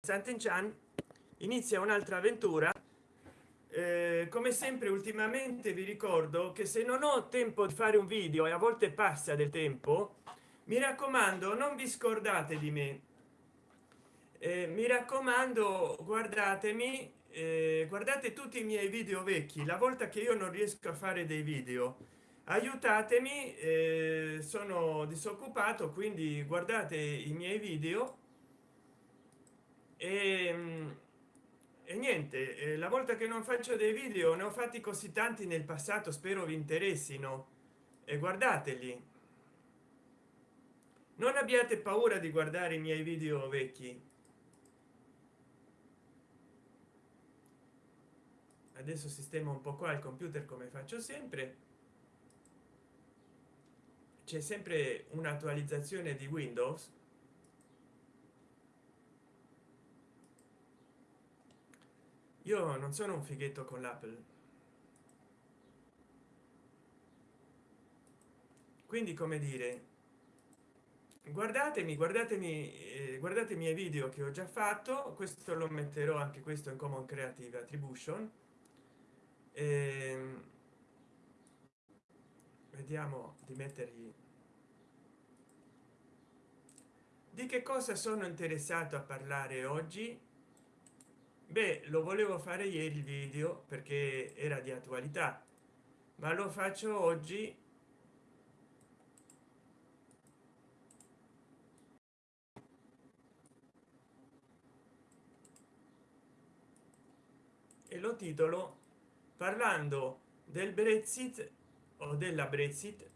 Sant'Enchan inizia un'altra avventura. Eh, come sempre ultimamente vi ricordo che se non ho tempo di fare un video e a volte passa del tempo mi raccomando non vi scordate di me. Eh, mi raccomando guardatemi eh, guardate tutti i miei video vecchi. La volta che io non riesco a fare dei video aiutatemi eh, sono disoccupato quindi guardate i miei video e, ehm, e niente eh, la volta che non faccio dei video ne ho fatti così tanti nel passato spero vi interessino. E guardateli. Non abbiate paura di guardare i miei video vecchi. Adesso sistema un po qua il computer come faccio sempre. C'è sempre un'attualizzazione di windows io non sono un fighetto con l'apple. Quindi come dire guardatemi guardatemi eh, guardate i miei video che ho già fatto. Questo lo metterò anche questo in common creative attribution. Eh, vediamo di mettergli di che cosa sono interessato a parlare oggi beh lo volevo fare ieri il video perché era di attualità ma lo faccio oggi. E lo titolo parlando del brexit o della brexit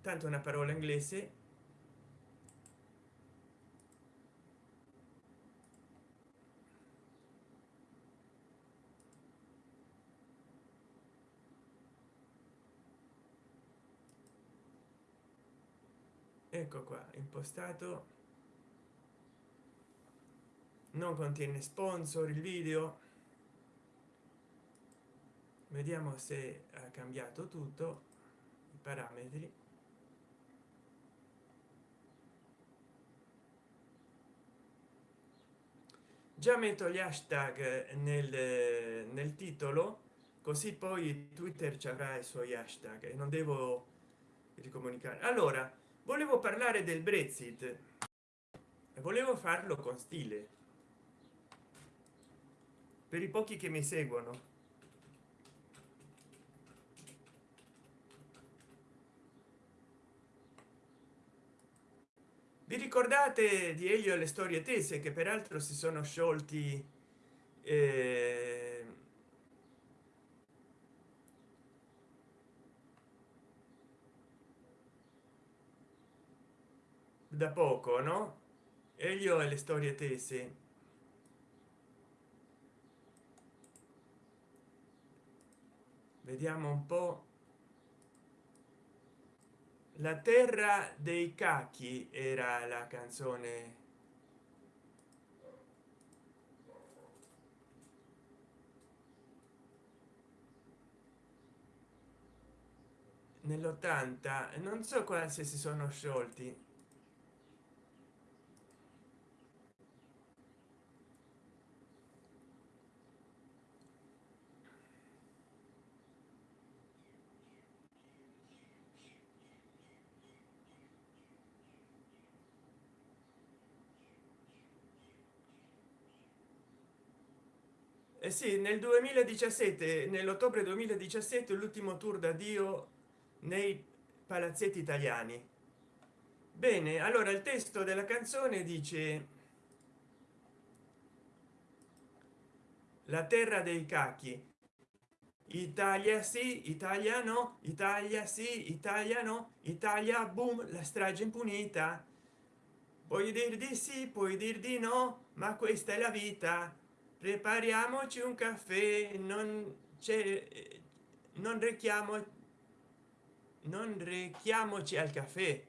tanto una parola inglese ecco qua impostato. Non contiene sponsor il video. Vediamo se ha cambiato tutto i parametri. Già metto gli hashtag nel, nel titolo così poi twitter ci avrà i suoi hashtag e non devo ricomunicare. Allora volevo parlare del brexit. E volevo farlo con stile. Per i pochi che mi seguono. Vi ricordate di elio e le storie tese che peraltro si sono sciolti eh, da poco no? Elio e le storie tese. Vediamo un po. La terra dei cacchi era la canzone. Nell'80 non so quasi si sono sciolti sì nel 2017 nell'ottobre 2017 l'ultimo tour da dio nei palazzetti italiani. Bene allora il testo della canzone dice la terra dei cacchi italia sì italiano italia sì italiano italia boom la strage impunita. Puoi dir di sì puoi dir di no ma questa è la vita prepariamoci un caffè non c'è non rechiamo non rechiamoci al caffè.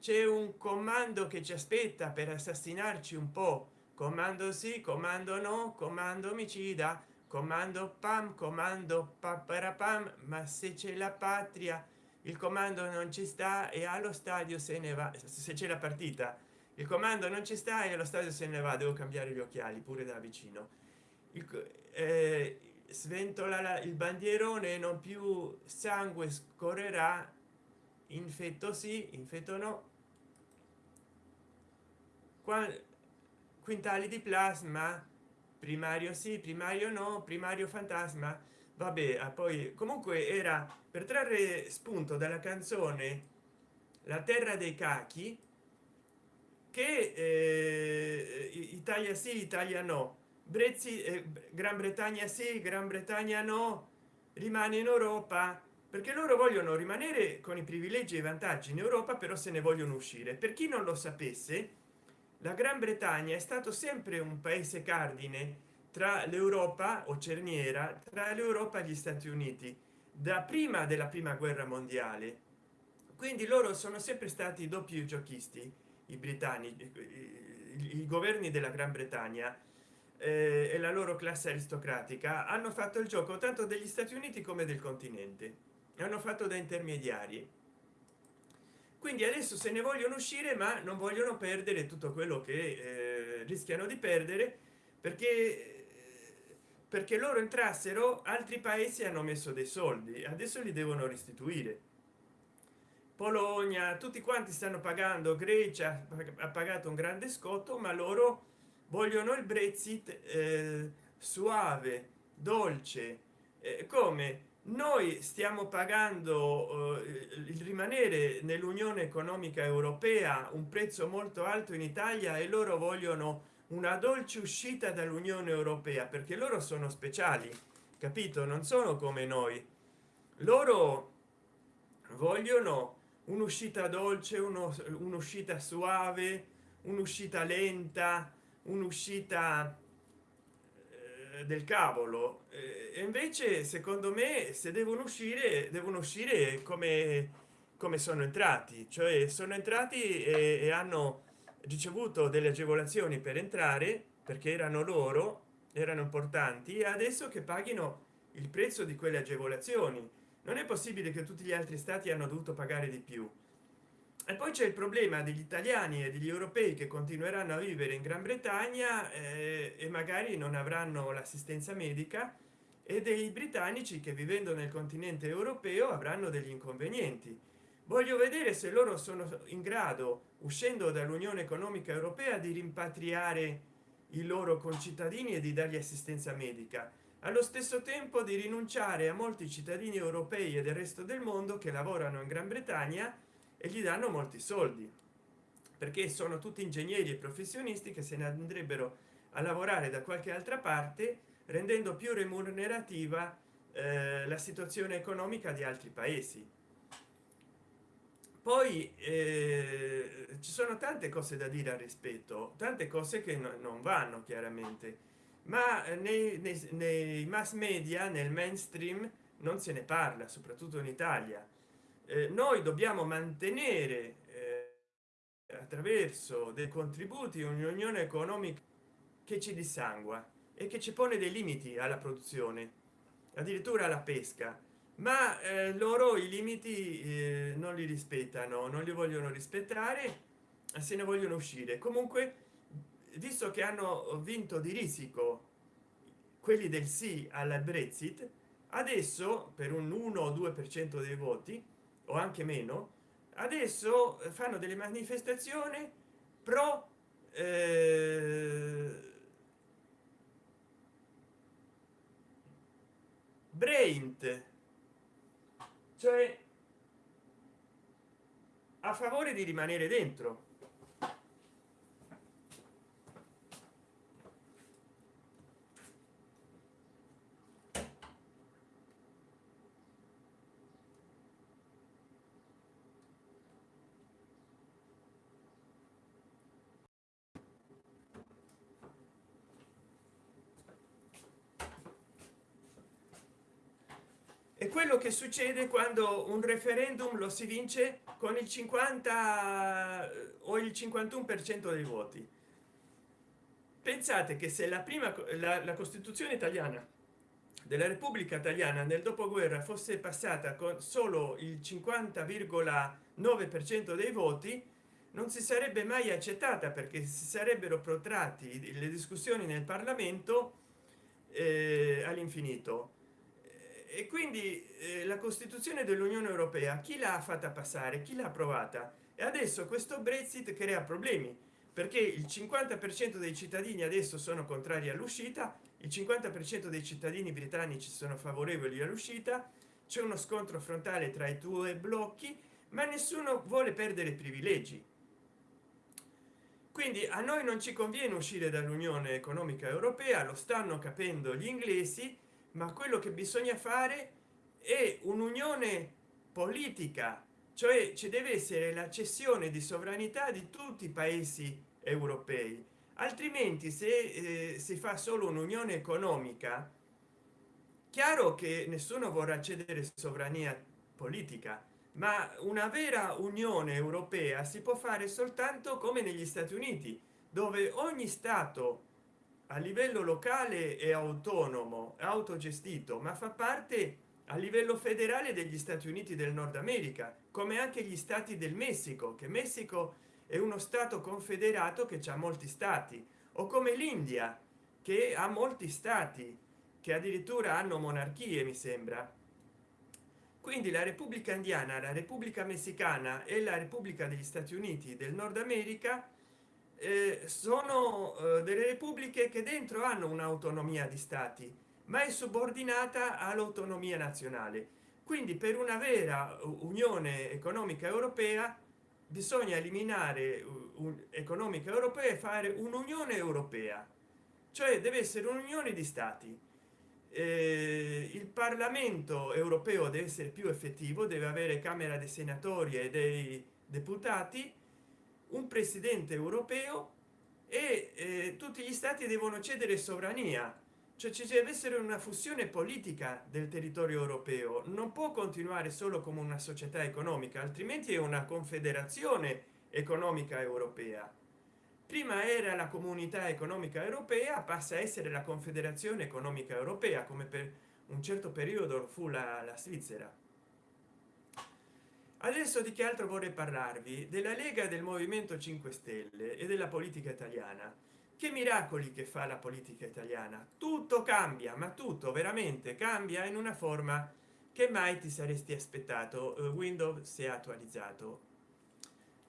C'è un comando che ci aspetta per assassinarci un po. Comando sì comando no comando omicida comando pam comando pam ma se c'è la patria il comando non ci sta e allo stadio se ne va se c'è la partita il comando non ci sta e lo stadio se ne va devo cambiare gli occhiali pure da vicino. Il, eh, sventola la, il bandierone non più sangue scorrerà. Infetto sì infetto no. Quintali di plasma. Primario sì primario no primario fantasma. Vabbè ah, poi comunque era per trarre spunto dalla canzone la terra dei cachi che eh, italia sì italia no. Brezzi eh, gran bretagna sì gran bretagna no. Rimane in europa. Perché loro vogliono rimanere con i privilegi e i vantaggi in europa però se ne vogliono uscire. Per chi non lo sapesse la gran bretagna è stato sempre un paese cardine tra l'europa o cerniera tra l'europa e gli stati uniti da prima della prima guerra mondiale. Quindi loro sono sempre stati doppi giochisti i britannici i, governi della gran bretagna eh, e la loro classe aristocratica hanno fatto il gioco tanto degli stati uniti come del continente. Hanno fatto da intermediari. Quindi adesso se ne vogliono uscire ma non vogliono perdere tutto quello che eh, rischiano di perdere perché perché loro entrassero altri paesi hanno messo dei soldi adesso li devono restituire polonia tutti quanti stanno pagando grecia ha pagato un grande scotto ma loro vogliono il brexit eh, suave dolce. Eh, come? Noi stiamo pagando eh, il rimanere nell'unione economica europea un prezzo molto alto in italia e loro vogliono una dolce uscita dall'unione europea perché loro sono speciali capito? Non sono come noi. Loro vogliono un'uscita dolce un'uscita suave un'uscita lenta un'uscita eh, del cavolo. E invece secondo me se devono uscire devono uscire come come sono entrati. Cioè sono entrati e, e hanno ricevuto delle agevolazioni per entrare perché erano loro erano importanti adesso che paghino il prezzo di quelle agevolazioni non è possibile che tutti gli altri stati hanno dovuto pagare di più. E poi c'è il problema degli italiani e degli europei che continueranno a vivere in gran bretagna eh, e magari non avranno l'assistenza medica e dei britannici che vivendo nel continente europeo avranno degli inconvenienti. Voglio vedere se loro sono in grado uscendo dall'unione economica europea di rimpatriare i loro concittadini e di dargli assistenza medica allo stesso tempo di rinunciare a molti cittadini europei e del resto del mondo che lavorano in gran bretagna e gli danno molti soldi perché sono tutti ingegneri e professionisti che se ne andrebbero a lavorare da qualche altra parte rendendo più remunerativa eh, la situazione economica di altri paesi. Poi eh, ci sono tante cose da dire al rispetto tante cose che no, non vanno chiaramente ma nei, nei, nei, mass media nel mainstream non se ne parla soprattutto in italia. Eh, noi dobbiamo mantenere eh, attraverso dei contributi un'unione economica che ci dissangua e che ci pone dei limiti alla produzione addirittura alla pesca. Ma eh, loro i limiti eh, non li rispettano non li vogliono rispettare se ne vogliono uscire. Comunque visto che hanno vinto di risico quelli del sì alla brexit adesso per un 1 o 2 per cento dei voti o anche meno adesso fanno delle manifestazioni pro eh, brain cioè a favore di rimanere dentro è quello che succede quando un referendum lo si vince con il 50 o il 51 per cento dei voti. Pensate che se la prima la, la costituzione italiana della repubblica italiana nel dopoguerra fosse passata con solo il 50,9 per cento dei voti non si sarebbe mai accettata perché si sarebbero protratti le discussioni nel parlamento eh, all'infinito e quindi eh, la costituzione dell'unione europea chi l'ha fatta passare? Chi l'ha approvata? E adesso questo brexit crea problemi perché il 50 per cento dei cittadini adesso sono contrari all'uscita il 50 per cento dei cittadini britannici sono favorevoli all'uscita c'è uno scontro frontale tra i due blocchi ma nessuno vuole perdere privilegi. Quindi a noi non ci conviene uscire dall'unione economica europea lo stanno capendo gli inglesi ma quello che bisogna fare è un'unione politica cioè ci deve essere la cessione di sovranità di tutti i paesi europei. Altrimenti se eh, si fa solo un'unione economica chiaro che nessuno vorrà cedere sovrania politica ma una vera unione europea si può fare soltanto come negli stati uniti dove ogni stato a livello locale e autonomo autogestito ma fa parte a livello federale degli stati uniti del nord america come anche gli stati del messico che messico è uno stato confederato che ha molti stati o come l'india che ha molti stati che addirittura hanno monarchie mi sembra. Quindi la repubblica indiana la repubblica messicana e la repubblica degli stati uniti del nord america eh, sono eh, delle repubbliche che dentro hanno un'autonomia di stati ma è subordinata all'autonomia nazionale. Quindi per una vera unione economica europea bisogna eliminare un'economica europea e fare un'unione europea. Cioè deve essere un'unione di stati. Eh, il parlamento europeo deve essere più effettivo deve avere camera dei senatori e dei deputati un presidente europeo e eh, tutti gli stati devono cedere sovrania cioè ci deve essere una fusione politica del territorio europeo. Non può continuare solo come una società economica altrimenti è una confederazione economica europea. Prima era la comunità economica europea passa a essere la confederazione economica europea come per un certo periodo fu la, la svizzera adesso di che altro vorrei parlarvi? Della lega del movimento 5 stelle e della politica italiana. Che miracoli che fa la politica italiana. Tutto cambia ma tutto veramente cambia in una forma che mai ti saresti aspettato uh, windows si è attualizzato.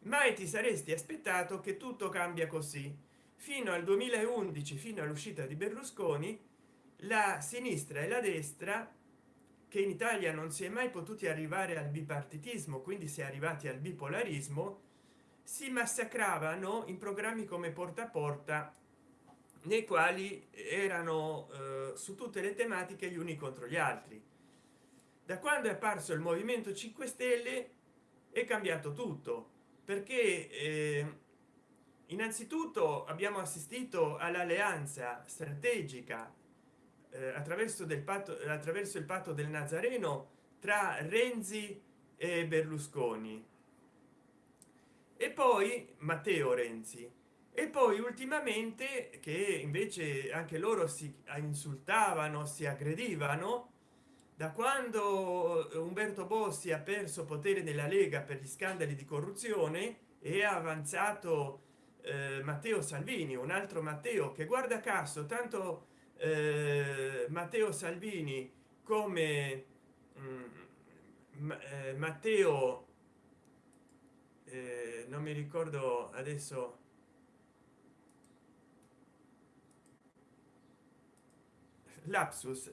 Mai ti saresti aspettato che tutto cambia così. Fino al 2011 fino all'uscita di berlusconi la sinistra e la destra che in italia non si è mai potuti arrivare al bipartitismo quindi si è arrivati al bipolarismo si massacravano in programmi come porta a porta nei quali erano eh, su tutte le tematiche gli uni contro gli altri. Da quando è apparso il movimento 5 stelle è cambiato tutto perché eh, innanzitutto abbiamo assistito all'alleanza strategica eh, attraverso del patto attraverso il patto del nazareno tra renzi e berlusconi. E poi matteo renzi. E poi ultimamente che invece anche loro si insultavano si aggredivano da quando umberto bossi ha perso potere nella lega per gli scandali di corruzione e ha avanzato eh, matteo salvini un altro matteo che guarda caso tanto eh, matteo salvini come mm, eh, matteo eh, non mi ricordo adesso. Lapsus.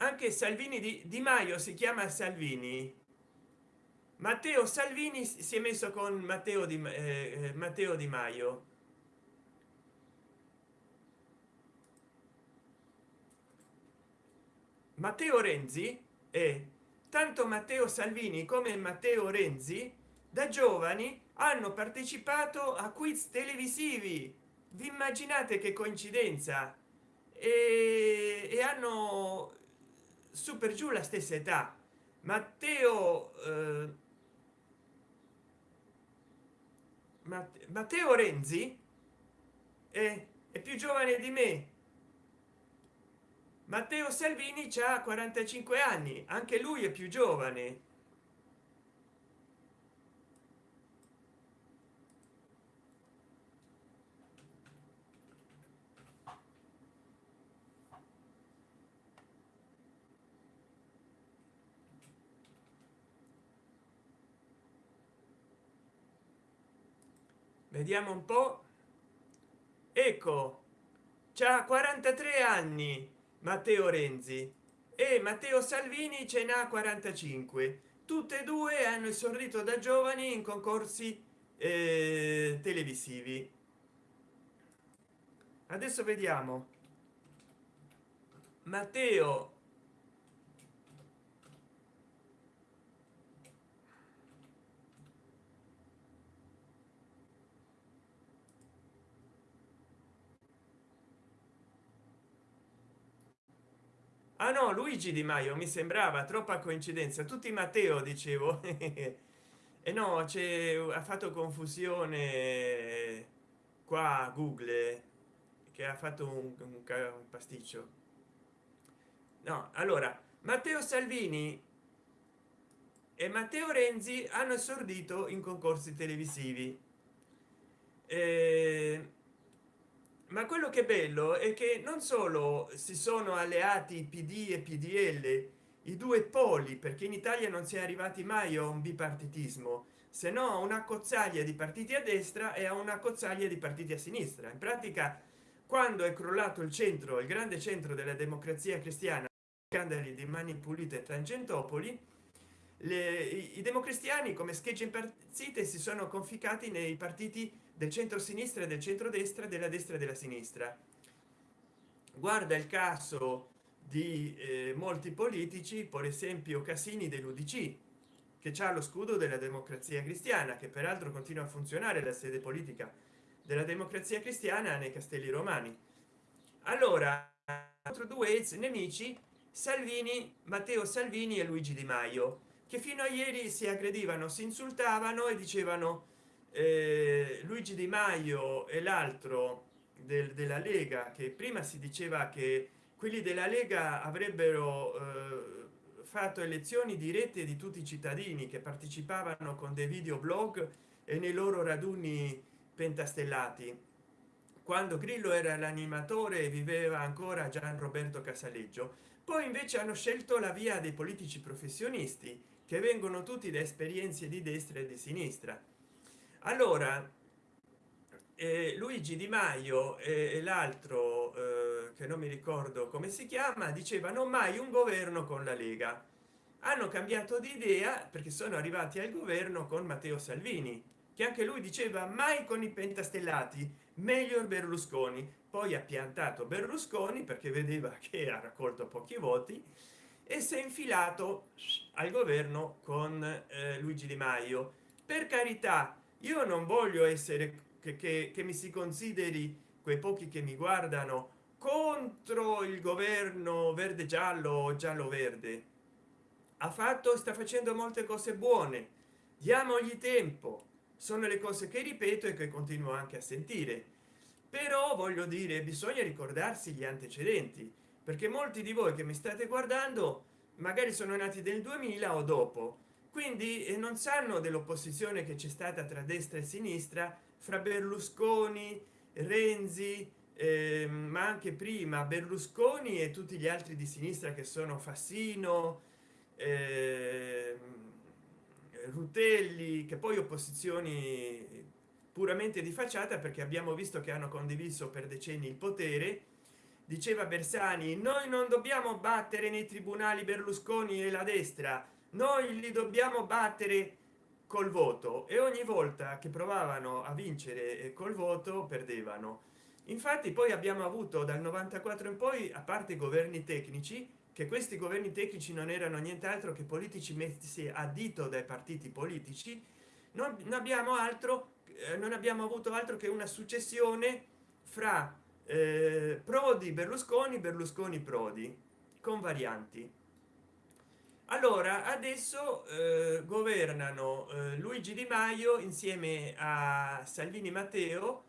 Anche salvini di, di maio si chiama salvini matteo salvini si è messo con matteo di eh, eh, matteo di maio. Matteo renzi e tanto matteo salvini come matteo renzi da giovani hanno partecipato a quiz televisivi. Vi immaginate che coincidenza? E, e hanno su per giù la stessa età. Matteo eh, matteo renzi è, è più giovane di me. Matteo salvini ha 45 anni anche lui è più giovane vediamo un po. Ecco c'ha 43 anni matteo renzi. E matteo salvini ce n'ha 45 tutte e due hanno esordito da giovani in concorsi eh, televisivi. Adesso vediamo. Matteo ah no luigi di maio mi sembrava troppa coincidenza. Tutti matteo dicevo. E no c'è ha fatto confusione qua google che ha fatto un, un, un pasticcio. No allora matteo salvini e matteo renzi hanno esordito in concorsi televisivi. Eh, ma quello che è bello è che non solo si sono alleati pd e pdl i due poli perché in italia non si è arrivati mai a un bipartitismo se no una cozzaglia di partiti a destra e a una cozzaglia di partiti a sinistra. In pratica quando è crollato il centro il grande centro della democrazia cristiana scandali di mani pulite tangentopoli le, i, i democristiani come schegge impazzite si sono conficati nei partiti del centro sinistra e del centro destra della destra e della sinistra. Guarda il caso di eh, molti politici per esempio casini dell'udc che ha lo scudo della democrazia cristiana che peraltro continua a funzionare la sede politica della democrazia cristiana nei castelli romani. Allora altro due ex nemici salvini matteo salvini e luigi di maio che fino a ieri si aggredivano si insultavano e dicevano eh, luigi di maio e l'altro del, della lega che prima si diceva che quelli della lega avrebbero eh, fatto elezioni dirette di tutti i cittadini che partecipavano con dei video blog e nei loro raduni pentastellati. Quando grillo era l'animatore e viveva ancora gian roberto casaleggio. Poi invece hanno scelto la via dei politici professionisti che vengono tutti da esperienze di destra e di sinistra allora eh, luigi di maio e l'altro eh, che non mi ricordo come si chiama dicevano mai un governo con la lega hanno cambiato di idea perché sono arrivati al governo con matteo salvini che anche lui diceva mai con i pentastellati meglio berlusconi poi ha piantato berlusconi perché vedeva che ha raccolto pochi voti e si è infilato al governo con eh, luigi di maio. Per carità io non voglio essere che, che, che mi si consideri quei pochi che mi guardano contro il governo verde giallo o giallo verde ha fatto sta facendo molte cose buone. Diamogli tempo. Sono le cose che ripeto e che continuo anche a sentire. Però voglio dire bisogna ricordarsi gli antecedenti perché molti di voi che mi state guardando magari sono nati del 2000 o dopo quindi eh, non sanno dell'opposizione che c'è stata tra destra e sinistra fra berlusconi renzi eh, ma anche prima berlusconi e tutti gli altri di sinistra che sono fassino eh, rutelli che poi opposizioni puramente di facciata perché abbiamo visto che hanno condiviso per decenni il potere. Diceva bersani noi non dobbiamo battere nei tribunali berlusconi e la destra noi li dobbiamo battere col voto e ogni volta che provavano a vincere col voto perdevano. Infatti poi abbiamo avuto dal 94 in poi a parte governi tecnici che questi governi tecnici non erano nient'altro che politici messi a dito dai partiti politici non abbiamo altro eh, non abbiamo avuto altro che una successione fra eh, prodi berlusconi berlusconi prodi con varianti allora adesso eh, governano eh, luigi di maio insieme a salvini matteo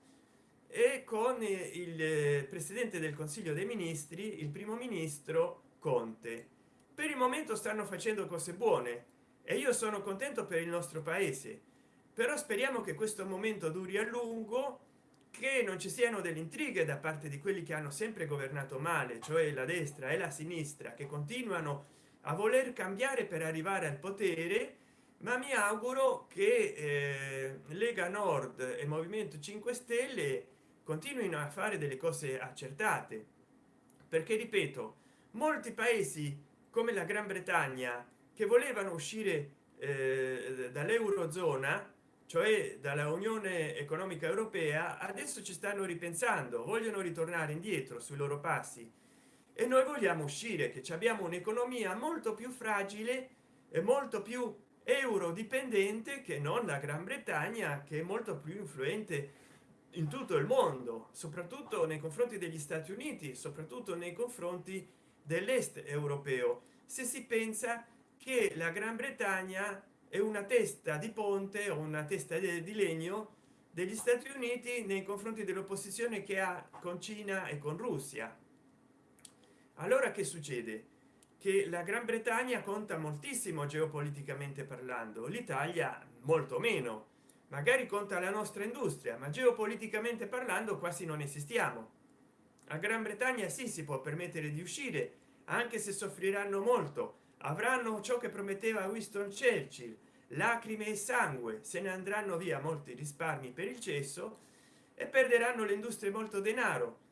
e con il presidente del consiglio dei ministri il primo ministro conte. Per il momento stanno facendo cose buone e io sono contento per il nostro paese però speriamo che questo momento duri a lungo che non ci siano delle intrighe da parte di quelli che hanno sempre governato male cioè la destra e la sinistra che continuano a voler cambiare per arrivare al potere ma mi auguro che eh, lega nord e movimento 5 stelle continuino a fare delle cose accertate. Perché ripeto molti paesi come la gran bretagna che volevano uscire eh, dall'eurozona cioè dalla unione economica europea adesso ci stanno ripensando vogliono ritornare indietro sui loro passi e noi vogliamo uscire che abbiamo un'economia molto più fragile e molto più euro dipendente che non la gran bretagna che è molto più influente in tutto il mondo soprattutto nei confronti degli stati uniti soprattutto nei confronti dell'est europeo. Se si pensa che la gran bretagna è una testa di ponte o una testa di legno degli stati uniti nei confronti dell'opposizione che ha con cina e con russia allora che succede? Che la gran bretagna conta moltissimo geopoliticamente parlando l'italia molto meno. Magari conta la nostra industria ma geopoliticamente parlando quasi non esistiamo. A gran bretagna sì si può permettere di uscire anche se soffriranno molto. Avranno ciò che prometteva winston churchill lacrime e sangue. Se ne andranno via molti risparmi per il cesso e perderanno le industrie molto denaro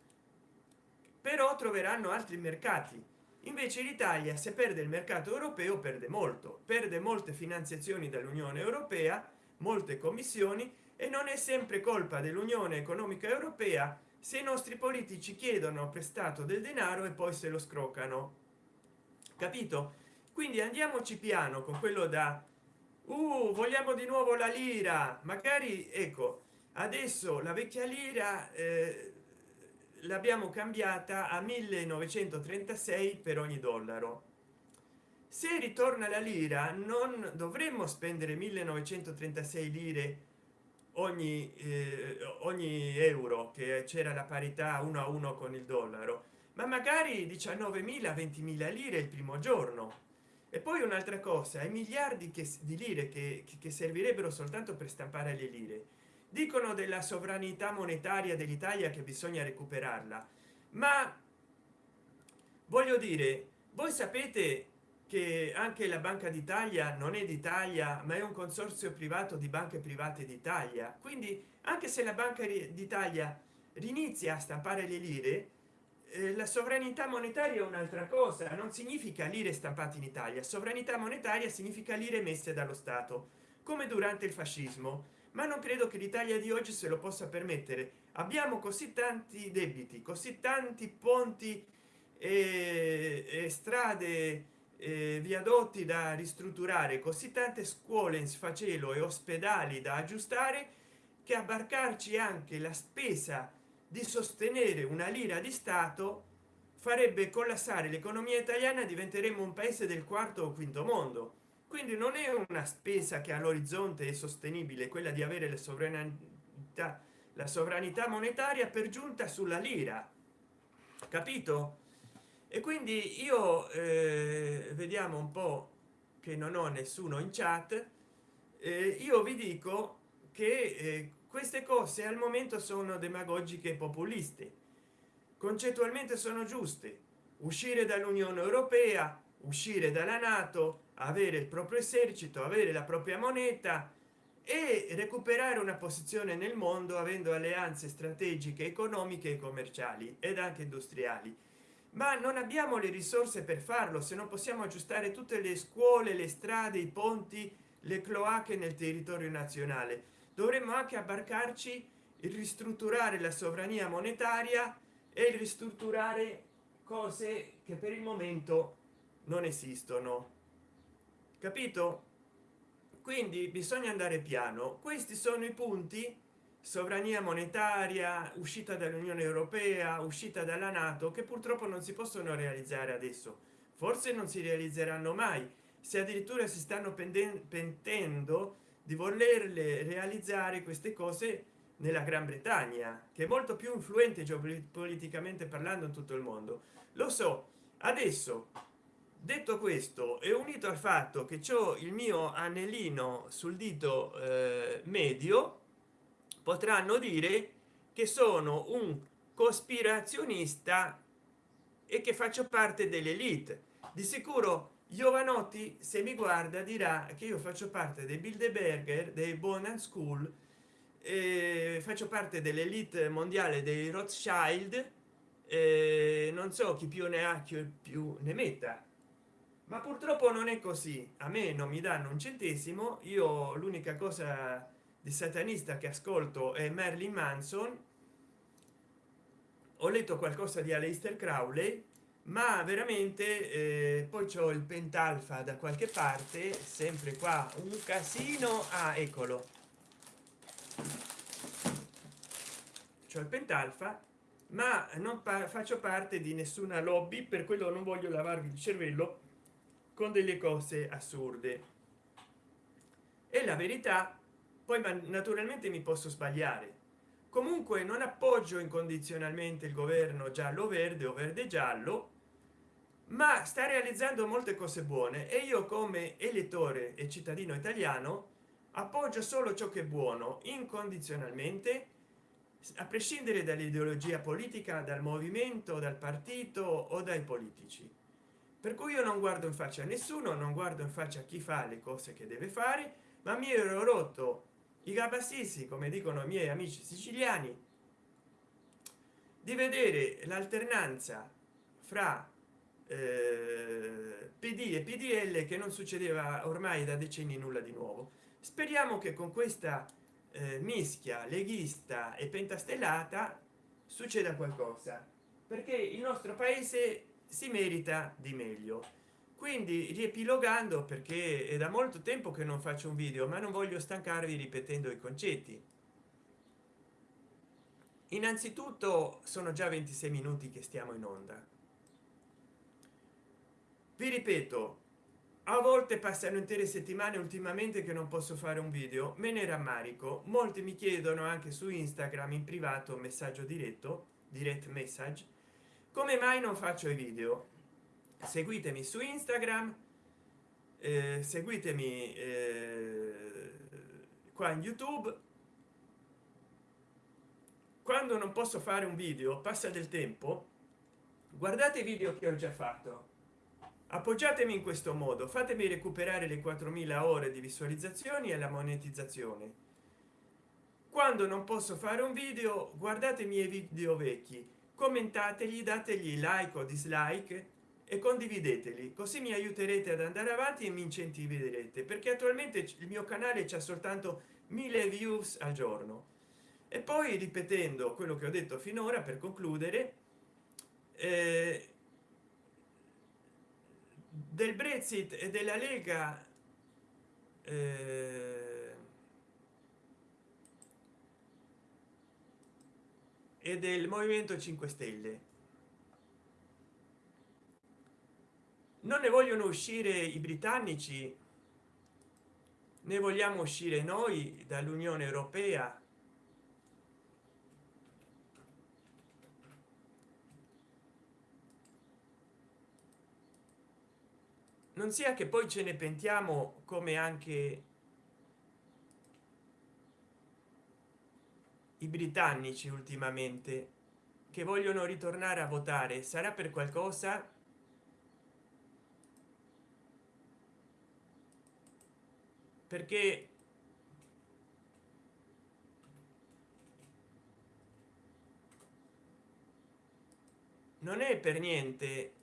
però troveranno altri mercati. Invece l'italia se perde il mercato europeo perde molto. Perde molte finanziazioni dall'unione europea molte commissioni e non è sempre colpa dell'unione economica europea se i nostri politici chiedono prestato del denaro e poi se lo scroccano capito? Quindi andiamoci piano con quello da uh, vogliamo di nuovo la lira! Magari ecco adesso la vecchia lira eh, l'abbiamo cambiata a 1936 per ogni dollaro. Se ritorna la lira non dovremmo spendere 1936 lire ogni eh, ogni euro che c'era la parità uno a uno con il dollaro ma magari 19.000 20.000 lire il primo giorno. E poi un'altra cosa i miliardi che di lire che, che servirebbero soltanto per stampare le lire dicono della sovranità monetaria dell'italia che bisogna recuperarla ma voglio dire voi sapete che anche la banca d'italia non è d'italia ma è un consorzio privato di banche private d'italia. Quindi anche se la banca d'italia rinizia a stampare le lire eh, la sovranità monetaria è un'altra cosa. Non significa lire stampate in italia. Sovranità monetaria significa lire messe dallo stato come durante il fascismo ma non credo che l'italia di oggi se lo possa permettere. Abbiamo così tanti debiti così tanti ponti e, e strade eh, viadotti da ristrutturare così tante scuole in sfacelo e ospedali da aggiustare che abbarcarci anche la spesa di sostenere una lira di stato farebbe collassare l'economia italiana diventeremo un paese del quarto o quinto mondo quindi non è una spesa che all'orizzonte è sostenibile quella di avere la sovranità la sovranità monetaria per giunta sulla lira. Capito? E quindi io eh, vediamo un po che non ho nessuno in chat eh, io vi dico che eh, queste cose al momento sono demagogiche e populiste. Concettualmente sono giuste. Uscire dall'unione europea uscire dalla nato avere il proprio esercito avere la propria moneta e recuperare una posizione nel mondo avendo alleanze strategiche economiche e commerciali ed anche industriali. Ma non abbiamo le risorse per farlo se non possiamo aggiustare tutte le scuole le strade i ponti le cloache nel territorio nazionale. Dovremmo anche abbarcarci il ristrutturare la sovrania monetaria e il ristrutturare cose che per il momento non esistono capito? Quindi bisogna andare piano. Questi sono i punti. Sovrania monetaria uscita dall'unione europea uscita dalla nato che purtroppo non si possono realizzare adesso. Forse non si realizzeranno mai. Se addirittura si stanno pentendo di volerle realizzare queste cose nella gran bretagna che è molto più influente geopoliticamente parlando in tutto il mondo. Lo so adesso detto questo è unito al fatto che ciò il mio anellino sul dito eh, medio potranno dire che sono un cospirazionista e che faccio parte dell'elite. Di sicuro giovanotti se mi guarda dirà che io faccio parte dei bilderberger dei bonan school eh, faccio parte dell'elite mondiale dei rothschild eh, non so chi più ne ha chi più ne metta ma purtroppo non è così. A me non mi danno un centesimo. Io l'unica cosa di satanista che ascolto è Marilyn Manson. Ho letto qualcosa di Aleister Crowley ma veramente eh, poi c'ho il pentalfa da qualche parte sempre qua un casino. Ah eccolo. C'ho il pentalfa ma non faccio parte di nessuna lobby per quello non voglio lavarvi il cervello con delle cose assurde. E la verità poi naturalmente mi posso sbagliare. Comunque non appoggio incondizionalmente il governo giallo verde o verde giallo ma sta realizzando molte cose buone e io come elettore e cittadino italiano appoggio solo ciò che è buono incondizionalmente a prescindere dall'ideologia politica dal movimento dal partito o dai politici per cui io non guardo in faccia a nessuno non guardo in faccia a chi fa le cose che deve fare ma mi ero rotto i gabassisi come dicono i miei amici siciliani di vedere l'alternanza fra eh, pd e pdl che non succedeva ormai da decenni nulla di nuovo. Speriamo che con questa eh, mischia leghista e pentastellata succeda qualcosa perché il nostro paese si merita di meglio. Quindi riepilogando perché è da molto tempo che non faccio un video ma non voglio stancarvi ripetendo i concetti. Innanzitutto sono già 26 minuti che stiamo in onda. Vi ripeto a volte passano intere settimane ultimamente che non posso fare un video me ne rammarico. Molti mi chiedono anche su instagram in privato messaggio diretto direct message come mai non faccio i video? Seguitemi su instagram eh, seguitemi eh, qua in youtube. Quando non posso fare un video passa del tempo. Guardate i video che ho già fatto. Appoggiatemi in questo modo. Fatemi recuperare le 4000 ore di visualizzazioni e la monetizzazione. Quando non posso fare un video guardate i miei video vecchi commentategli dategli like o dislike e condivideteli così mi aiuterete ad andare avanti e mi incentiverete perché attualmente il mio canale c'è soltanto mille views al giorno. E poi ripetendo quello che ho detto finora per concludere eh, del brexit e della lega eh, e del movimento 5 stelle. Non ne vogliono uscire i britannici ne vogliamo uscire noi dall'unione europea. Non sia che poi ce ne pentiamo come anche i britannici ultimamente che vogliono ritornare a votare sarà per qualcosa? Perché non è per niente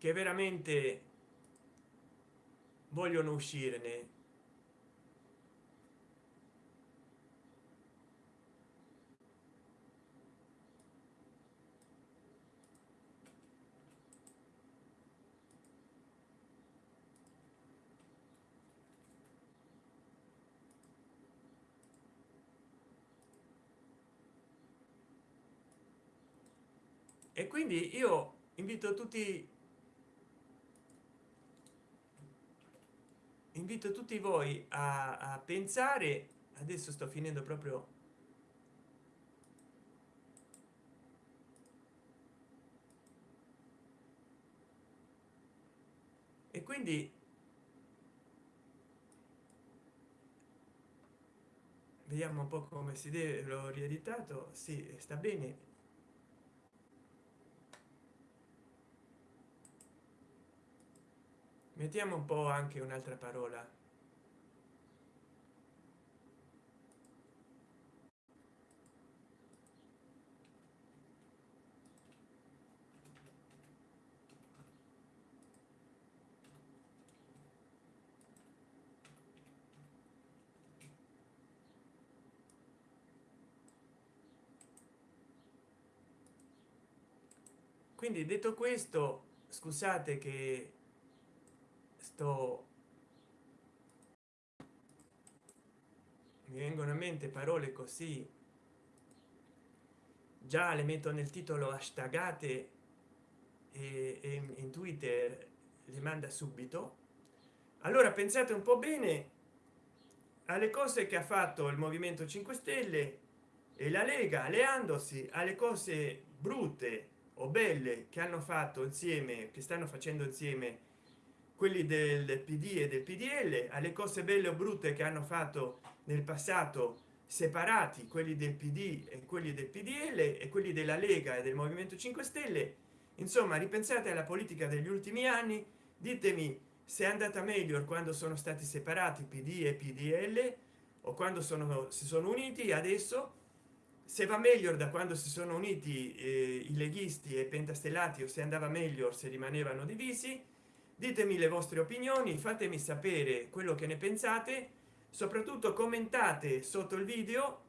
che veramente vogliono uscirne. E quindi io invito tutti invito tutti voi a, a pensare adesso sto finendo proprio e quindi vediamo un po come si deve l'ho rieditato sì sta bene mettiamo un po anche un'altra parola. Quindi detto questo scusate che sto mi vengono a mente parole così. Già le metto nel titolo hashtagate e, e in twitter le manda subito. Allora pensate un po bene alle cose che ha fatto il movimento 5 stelle e la lega alleandosi alle cose brutte o belle che hanno fatto insieme che stanno facendo insieme quelli del pd e del pdl alle cose belle o brutte che hanno fatto nel passato separati quelli del pd e quelli del pdl e quelli della lega e del movimento 5 stelle insomma ripensate alla politica degli ultimi anni ditemi se è andata meglio quando sono stati separati pd e pdl o quando sono si sono uniti adesso? Se va meglio da quando si sono uniti eh, i leghisti e pentastellati o se andava meglio se rimanevano divisi ditemi le vostre opinioni fatemi sapere quello che ne pensate. Soprattutto commentate sotto il video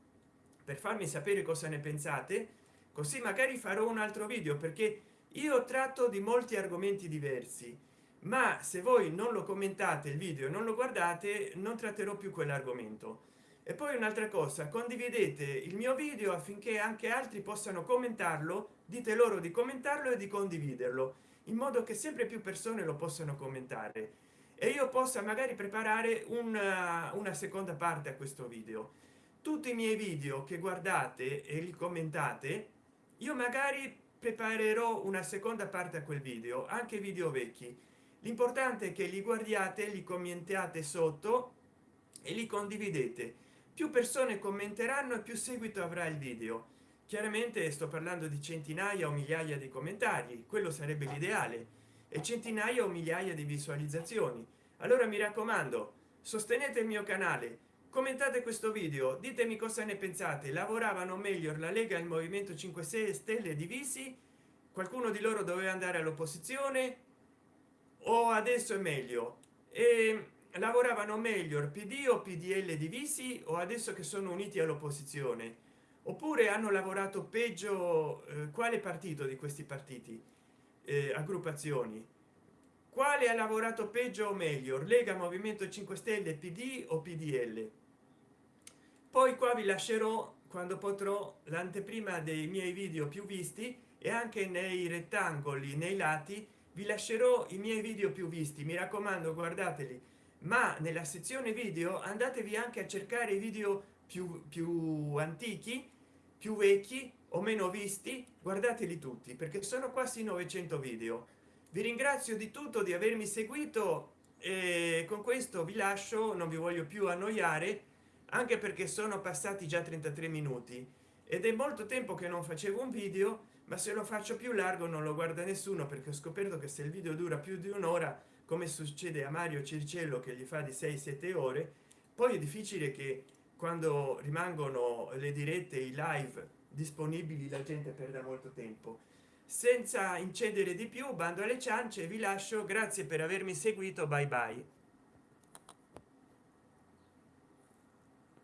per farmi sapere cosa ne pensate così magari farò un altro video perché io tratto di molti argomenti diversi ma se voi non lo commentate il video non lo guardate non tratterò più quell'argomento e poi un'altra cosa condividete il mio video affinché anche altri possano commentarlo dite loro di commentarlo e di condividerlo in modo che sempre più persone lo possano commentare. E io possa magari preparare una, una seconda parte a questo video. Tutti i miei video che guardate e li commentate io magari preparerò una seconda parte a quel video anche video vecchi. L'importante è che li guardiate li commentate sotto e li condividete più persone commenteranno più seguito avrà il video. Chiaramente sto parlando di centinaia o migliaia di commentari quello sarebbe l'ideale e centinaia o migliaia di visualizzazioni. Allora mi raccomando sostenete il mio canale commentate questo video ditemi cosa ne pensate lavoravano meglio la lega il movimento 5 6 stelle divisi? Qualcuno di loro doveva andare all'opposizione? O adesso è meglio? E lavoravano meglio pd o pdl divisi o adesso che sono uniti all'opposizione? Oppure hanno lavorato peggio eh, quale partito di questi partiti? Eh, aggruppazioni quale ha lavorato peggio o meglio lega movimento 5 stelle pd o pdl poi qua vi lascerò quando potrò l'anteprima dei miei video più visti e anche nei rettangoli nei lati vi lascerò i miei video più visti. Mi raccomando guardateli ma nella sezione video andatevi anche a cercare i video più più antichi più vecchi o meno visti guardateli tutti perché sono quasi 900 video. Vi ringrazio di tutto di avermi seguito e con questo vi lascio non vi voglio più annoiare anche perché sono passati già 33 minuti. Ed è molto tempo che non facevo un video ma se lo faccio più largo non lo guarda nessuno perché ho scoperto che se il video dura più di un'ora come succede a mario circello che gli fa di 6 7 ore poi è difficile che quando rimangono le dirette i live disponibili la gente perda molto tempo. Senza incedere di più bando alle ciance vi lascio. Grazie per avermi seguito. Bye bye